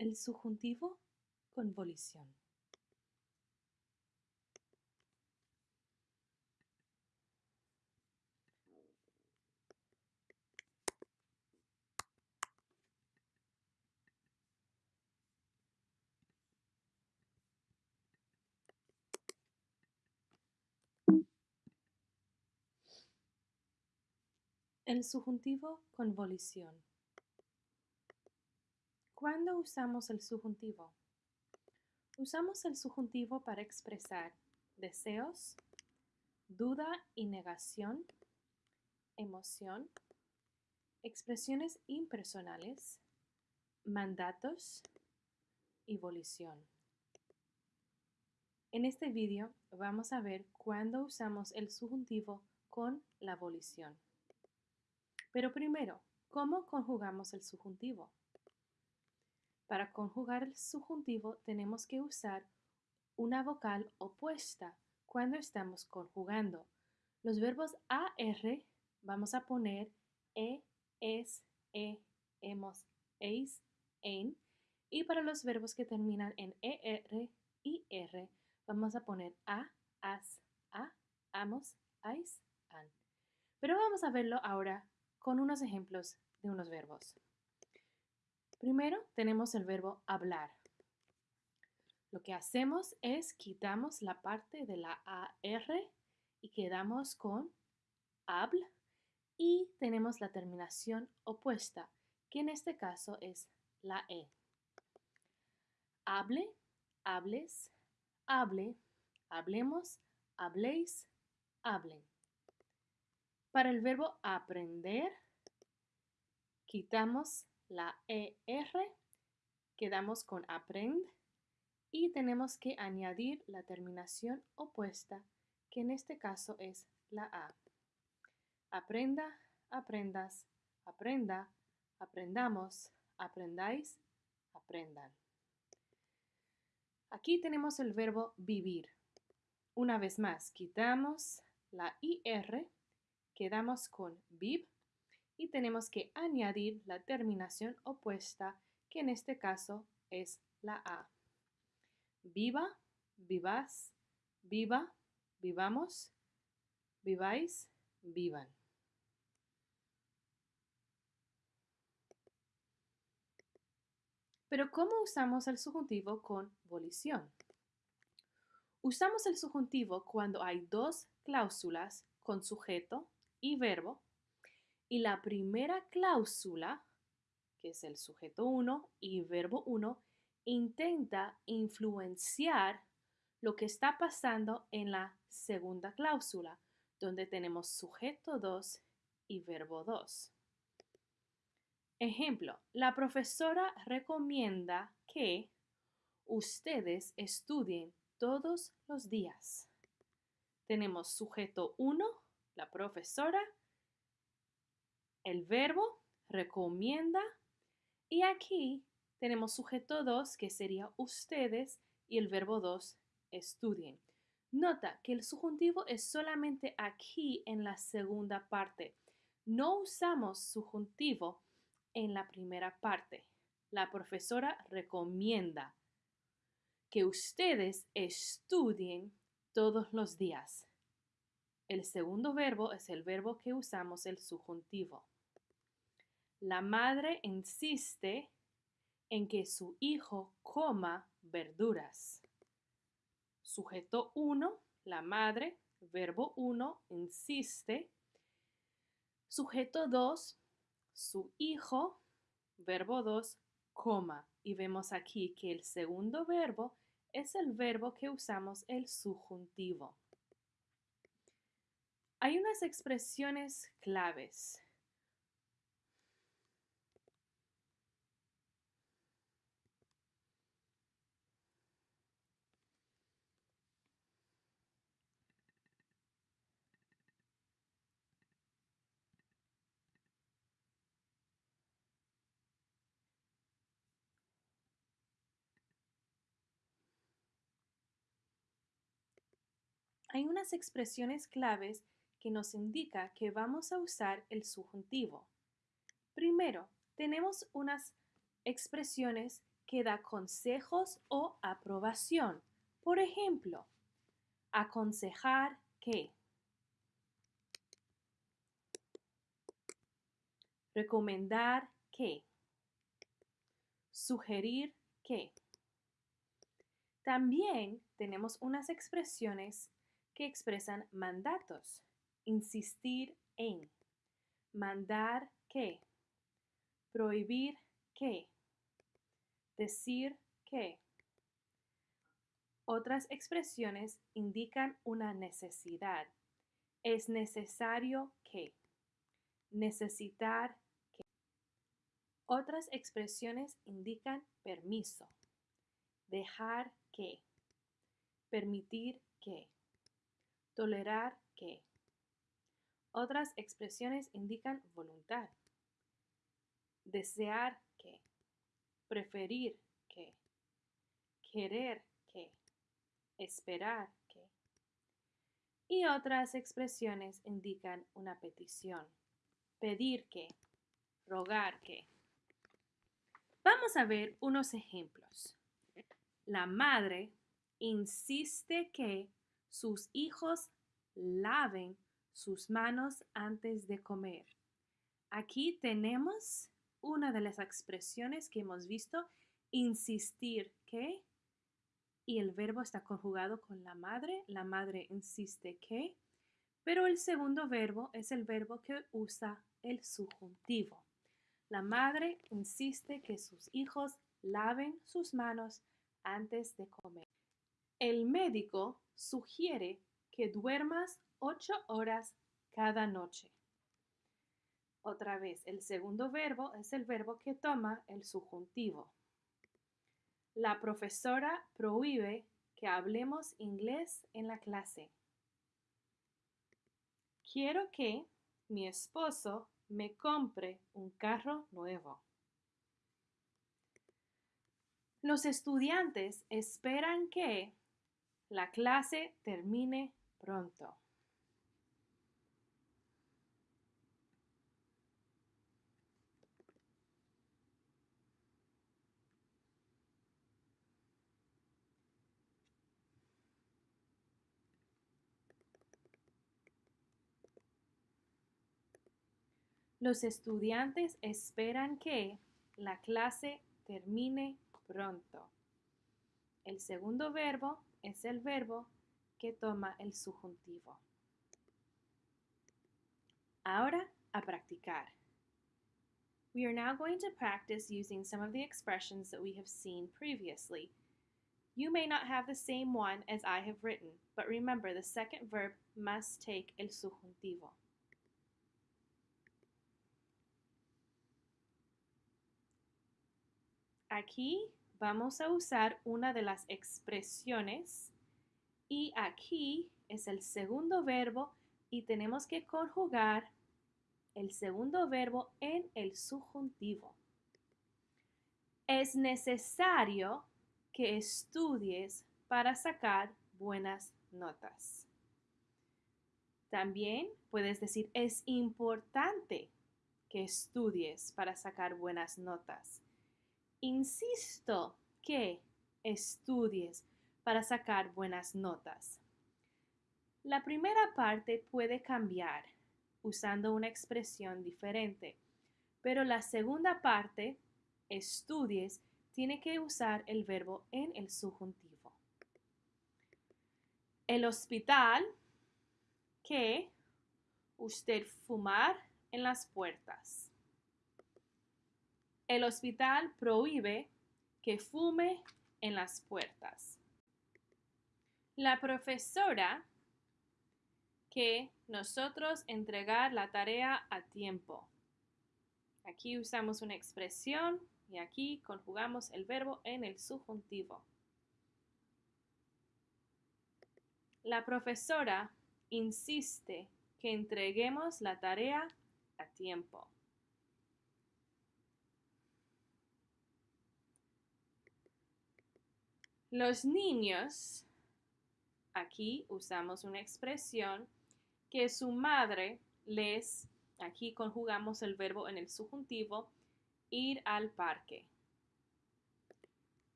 El subjuntivo con volición. El subjuntivo con volición. ¿Cuándo usamos el subjuntivo? Usamos el subjuntivo para expresar deseos, duda y negación, emoción, expresiones impersonales, mandatos y volición. En este vídeo vamos a ver cuándo usamos el subjuntivo con la volición. Pero primero, ¿cómo conjugamos el subjuntivo? Para conjugar el subjuntivo tenemos que usar una vocal opuesta cuando estamos conjugando. Los verbos AR vamos a poner E, ES, E, EMOS, EIS, EN. Y para los verbos que terminan en ER y R vamos a poner A, AS, A, AMOS, AIS, AN. Pero vamos a verlo ahora con unos ejemplos de unos verbos. Primero tenemos el verbo hablar. Lo que hacemos es quitamos la parte de la AR y quedamos con habl y tenemos la terminación opuesta, que en este caso es la E. Hable, hables, hable, hablemos, habléis, hablen. Para el verbo aprender, quitamos la ER, quedamos con aprend y tenemos que añadir la terminación opuesta, que en este caso es la A. Aprenda, aprendas, aprenda, aprendamos, aprendáis, aprendan. Aquí tenemos el verbo vivir. Una vez más, quitamos la IR quedamos con viv y tenemos que añadir la terminación opuesta que en este caso es la A. Viva, vivas, viva, vivamos, viváis, vivan. Pero ¿cómo usamos el subjuntivo con volición? Usamos el subjuntivo cuando hay dos cláusulas con sujeto y verbo. Y la primera cláusula, que es el sujeto 1 y verbo 1, intenta influenciar lo que está pasando en la segunda cláusula, donde tenemos sujeto 2 y verbo 2. Ejemplo, la profesora recomienda que ustedes estudien todos los días. Tenemos sujeto 1 la profesora, el verbo, recomienda y aquí tenemos sujeto 2 que sería ustedes y el verbo 2 estudien. Nota que el subjuntivo es solamente aquí en la segunda parte. No usamos subjuntivo en la primera parte. La profesora recomienda que ustedes estudien todos los días. El segundo verbo es el verbo que usamos el subjuntivo. La madre insiste en que su hijo coma verduras. Sujeto 1, la madre, verbo 1, insiste. Sujeto 2, su hijo, verbo 2, coma. Y vemos aquí que el segundo verbo es el verbo que usamos el subjuntivo. Hay unas expresiones claves. Hay unas expresiones claves que nos indica que vamos a usar el subjuntivo. Primero, tenemos unas expresiones que da consejos o aprobación. Por ejemplo, aconsejar que. Recomendar que. Sugerir que. También tenemos unas expresiones que expresan mandatos. Insistir en. Mandar que. Prohibir que. Decir que. Otras expresiones indican una necesidad. Es necesario que. Necesitar que. Otras expresiones indican permiso. Dejar que. Permitir que. Tolerar que. Otras expresiones indican voluntad. Desear que. Preferir que. Querer que. Esperar que. Y otras expresiones indican una petición. Pedir que. Rogar que. Vamos a ver unos ejemplos. La madre insiste que sus hijos laven sus manos antes de comer. Aquí tenemos una de las expresiones que hemos visto, insistir que, y el verbo está conjugado con la madre, la madre insiste que, pero el segundo verbo es el verbo que usa el subjuntivo. La madre insiste que sus hijos laven sus manos antes de comer. El médico sugiere que duermas ocho horas cada noche. Otra vez, el segundo verbo es el verbo que toma el subjuntivo. La profesora prohíbe que hablemos inglés en la clase. Quiero que mi esposo me compre un carro nuevo. Los estudiantes esperan que la clase termine pronto. Los estudiantes esperan que la clase termine pronto. El segundo verbo es el verbo que toma el subjuntivo. Ahora a practicar. We are now going to practice using some of the expressions that we have seen previously. You may not have the same one as I have written, but remember the second verb must take el subjuntivo. Aquí vamos a usar una de las expresiones y aquí es el segundo verbo y tenemos que conjugar el segundo verbo en el subjuntivo. Es necesario que estudies para sacar buenas notas. También puedes decir, es importante que estudies para sacar buenas notas. Insisto que estudies para sacar buenas notas. La primera parte puede cambiar usando una expresión diferente, pero la segunda parte, estudies, tiene que usar el verbo en el subjuntivo. El hospital que usted fumar en las puertas. El hospital prohíbe que fume en las puertas. La profesora que nosotros entregar la tarea a tiempo. Aquí usamos una expresión y aquí conjugamos el verbo en el subjuntivo. La profesora insiste que entreguemos la tarea a tiempo. Los niños, aquí usamos una expresión que su madre les, aquí conjugamos el verbo en el subjuntivo, ir al parque.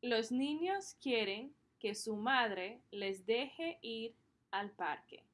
Los niños quieren que su madre les deje ir al parque.